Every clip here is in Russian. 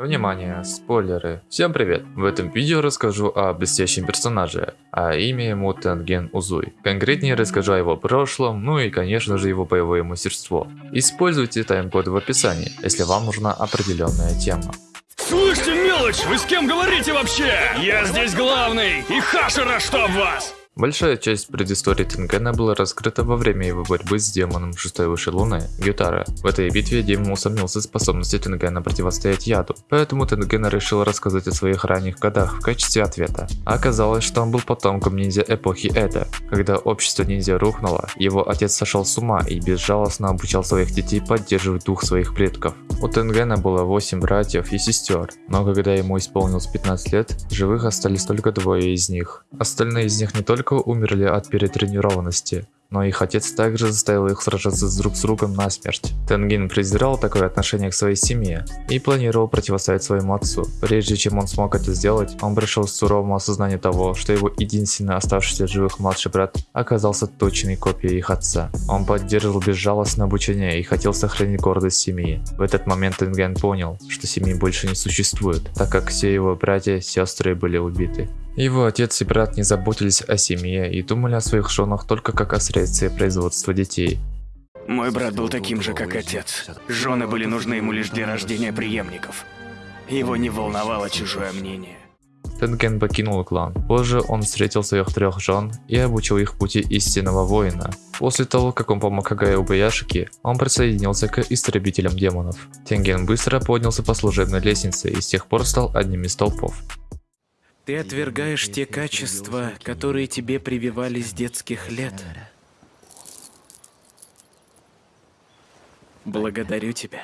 Внимание, спойлеры. Всем привет! В этом видео расскажу о блестящем персонаже, а имя ему Тенген Узуй. Конкретнее расскажу о его прошлом, ну и конечно же его боевое мастерство. Используйте тайм-код в описании, если вам нужна определенная тема. Слышите, мелочь, вы с кем говорите вообще? Я здесь главный, и Хашера чтоб вас! Большая часть предыстории Тенгена была раскрыта во время его борьбы с демоном шестой высшей луны, Гютара. В этой битве демон усомнился в способности Тенгена противостоять яду, поэтому Тенген решил рассказать о своих ранних годах в качестве ответа. Оказалось, что он был потомком ниндзя эпохи Эда. Когда общество ниндзя рухнуло, его отец сошел с ума и безжалостно обучал своих детей поддерживать дух своих предков. У Тенгена было 8 братьев и сестер, но когда ему исполнилось 15 лет, живых остались только двое из них. Остальные из них не только только умерли от перетренированности но их отец также заставил их сражаться друг с другом насмерть. Тенгин презирал такое отношение к своей семье и планировал противостоять своему отцу. Прежде чем он смог это сделать, он пришел к суровому осознанию того, что его единственный оставшийся живых младший брат оказался точной копией их отца. Он поддерживал безжалостное обучение и хотел сохранить гордость семьи. В этот момент Тенген понял, что семьи больше не существует, так как все его братья и сестры были убиты. Его отец и брат не заботились о семье и думали о своих женах только как о средстве производства детей. Мой брат был таким же, как отец. Жены были нужны ему лишь для рождения преемников. Его не волновало чужое мнение. Тенген покинул клан. Позже он встретил своих трех жен и обучил их пути истинного воина. После того, как он помог Агае Убаяшике, он присоединился к истребителям демонов. Тенген быстро поднялся по служебной лестнице и с тех пор стал одним из толпов. Ты отвергаешь те качества, которые тебе прививали с детских лет. Благодарю тебя.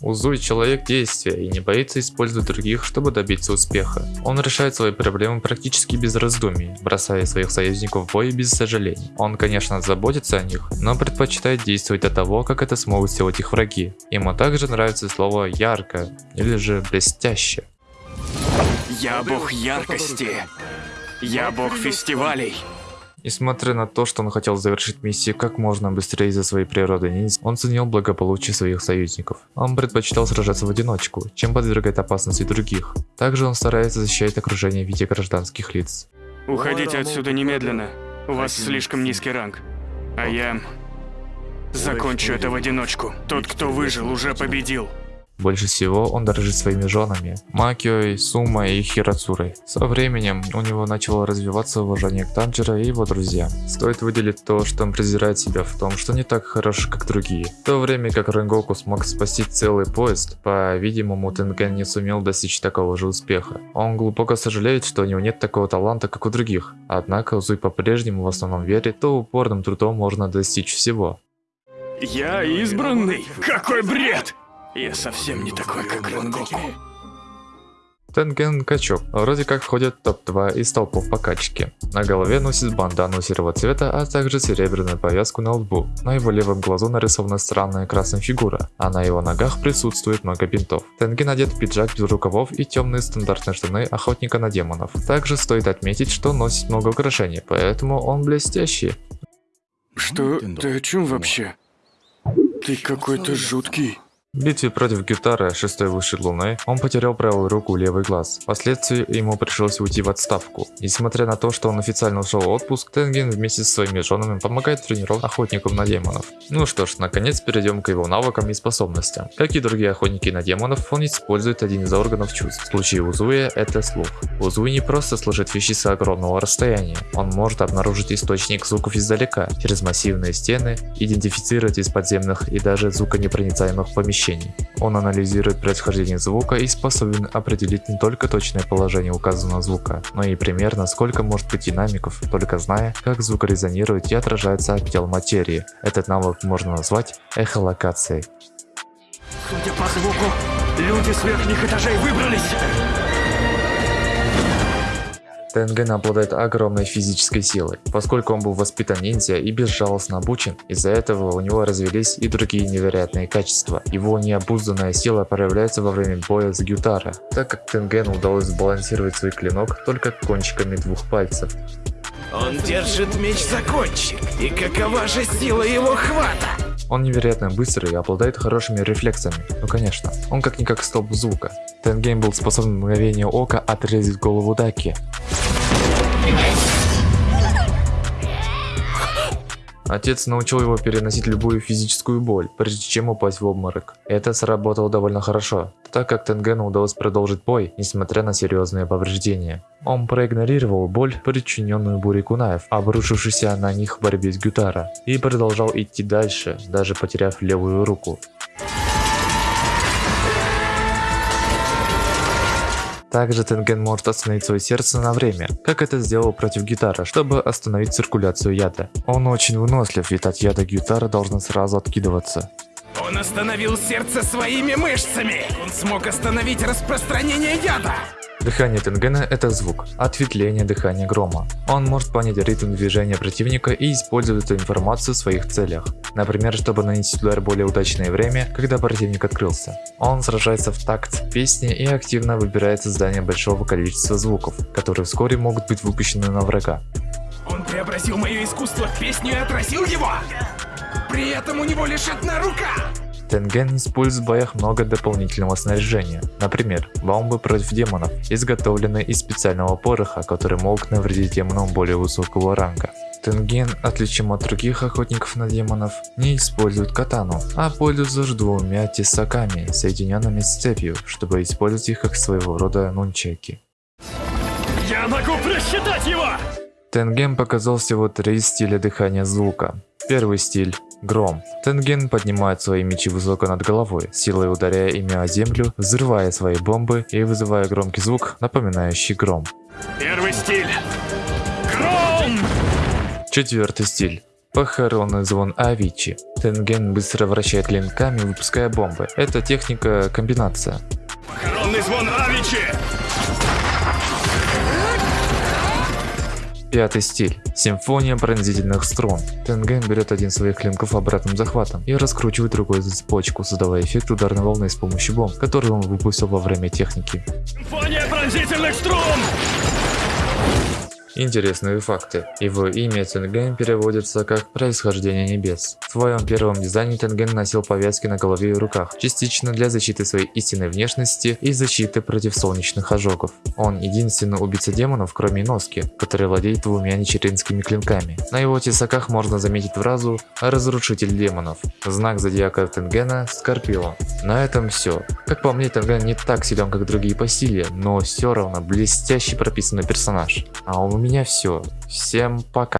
Узуй человек действия и не боится использовать других, чтобы добиться успеха. Он решает свои проблемы практически без раздумий, бросая своих союзников в бой без сожалений. Он, конечно, заботится о них, но предпочитает действовать до того, как это смогут сделать их враги. Ему также нравится слово «ярко» или же «блестяще». Я бог яркости. Я бог фестивалей. Несмотря на то, что он хотел завершить миссию как можно быстрее из-за своей природы ниндзя, он ценил благополучие своих союзников. Он предпочитал сражаться в одиночку, чем подвергать опасности других. Также он старается защищать окружение в виде гражданских лиц. Уходите отсюда немедленно. У вас слишком низкий ранг. А я... Закончу это в одиночку. Тот, кто выжил, уже победил. Больше всего он дорожит своими женами, Макиой, Сумой и Хирацурой. Со временем у него начало развиваться уважение к Танжера и его друзьям. Стоит выделить то, что он презирает себя в том, что не так хорош, как другие. В то время как Ренгоку смог спасти целый поезд, по-видимому Тенген не сумел достичь такого же успеха. Он глубоко сожалеет, что у него нет такого таланта, как у других. Однако Узуй по-прежнему в основном верит, что упорным трудом можно достичь всего. Я избранный? Какой бред! Я совсем не такой, как Ренгоку. Тенген качок. Вроде как входит в топ-2 из толпов по качке. На голове носит бандану серого цвета, а также серебряную повязку на лбу. На его левом глазу нарисована странная красная фигура, а на его ногах присутствует много бинтов. Тенген одет в пиджак без рукавов и темные стандартные штаны охотника на демонов. Также стоит отметить, что носит много украшений, поэтому он блестящий. Что? Ты о чем вообще? Ты какой-то жуткий. Битве против Гитара, шестой высшей луны, он потерял правую руку и левый глаз. Впоследствии ему пришлось уйти в отставку. Несмотря на то, что он официально ушел в отпуск, Тенген вместе со своими женами помогает тренировать охотникам на демонов. Ну что ж, наконец перейдем к его навыкам и способностям. Как и другие охотники на демонов, он использует один из органов чувств. В случае Узуя это слух. Узуи не просто слышит вещи с огромного расстояния, он может обнаружить источник звуков издалека, через массивные стены, идентифицировать из подземных и даже звуконепроницаемых помещений помещений. Он анализирует происхождение звука и способен определить не только точное положение указанного звука, но и примерно сколько может быть динамиков, только зная, как звук резонирует и отражается от тел материи. Этот навык можно назвать эхолокацией. Судя по звуку, люди с верхних этажей выбрались! Тенген обладает огромной физической силой, поскольку он был воспитан ниндзя и безжалостно обучен, из-за этого у него развелись и другие невероятные качества. Его необузданная сила проявляется во время боя с Гютара, так как Тенгену удалось сбалансировать свой клинок только кончиками двух пальцев. Он держит меч за кончик, и какова же сила его хвата? Он невероятно быстрый и обладает хорошими рефлексами. Ну конечно, он как-никак столб звука. Тенгейм был способен в мгновение ока отрезать голову Даки. Отец научил его переносить любую физическую боль, прежде чем упасть в обморок. Это сработало довольно хорошо, так как Тенгену удалось продолжить бой, несмотря на серьезные повреждения. Он проигнорировал боль, причиненную бурей кунаев, обрушившейся на них в борьбе с Гютара, и продолжал идти дальше, даже потеряв левую руку. Также Тенген может остановить свое сердце на время, как это сделал против гитара, чтобы остановить циркуляцию яда. Он очень вынослив, ведь от яда гитара должна сразу откидываться. Он остановил сердце своими мышцами! Он смог остановить распространение яда! Дыхание Тенгена – это звук, ответвление дыхания грома. Он может понять ритм движения противника и использовать эту информацию в своих целях. Например, чтобы нанести удар более удачное время, когда противник открылся. Он сражается в такт песни и активно выбирает создание большого количества звуков, которые вскоре могут быть выпущены на врага. Он преобразил мое искусство в песню и отразил его! При этом у него лишь одна рука! Тенген использует в боях много дополнительного снаряжения, например, бомбы против демонов, изготовленные из специального пороха, которые могут навредить демонам более высокого ранга. Тенген, отличим от других охотников на демонов, не использует катану, а пользуется двумя тесаками, соединенными с цепью, чтобы использовать их как своего рода нунчаки. Я могу просчитать его! Тенген показал всего три стиля дыхания звука. Первый стиль – гром. Тенген поднимает свои мечи высоко над головой, силой ударяя ими о землю, взрывая свои бомбы и вызывая громкий звук, напоминающий гром. Первый стиль. Гром! Четвертый стиль. Похоронный звон Авичи. Тенген быстро вращает клинками, выпуская бомбы. Это техника комбинация. Коронный звон Авичи! Пятый стиль. Симфония пронзительных струн. Тенген берет один из своих клинков обратным захватом и раскручивает другой за цепочку, создавая эффект ударной волны с помощью бомб, который он выпустил во время техники. Симфония пронзительных струн! Интересные факты. Его имя Тенген переводится как «происхождение небес». В своем первом дизайне Тенген носил повязки на голове и руках, частично для защиты своей истинной внешности и защиты против солнечных ожогов. Он единственный убийца демонов, кроме Носки, который владеет двумя нечеринскими клинками. На его тесаках можно заметить фразу «Разрушитель демонов». Знак зодиака Тенгена – Скорпион. На этом все. Как по мне, Тенген не так силен, как другие по силе, но все равно блестящий прописанный персонаж. А у меня все. Всем пока.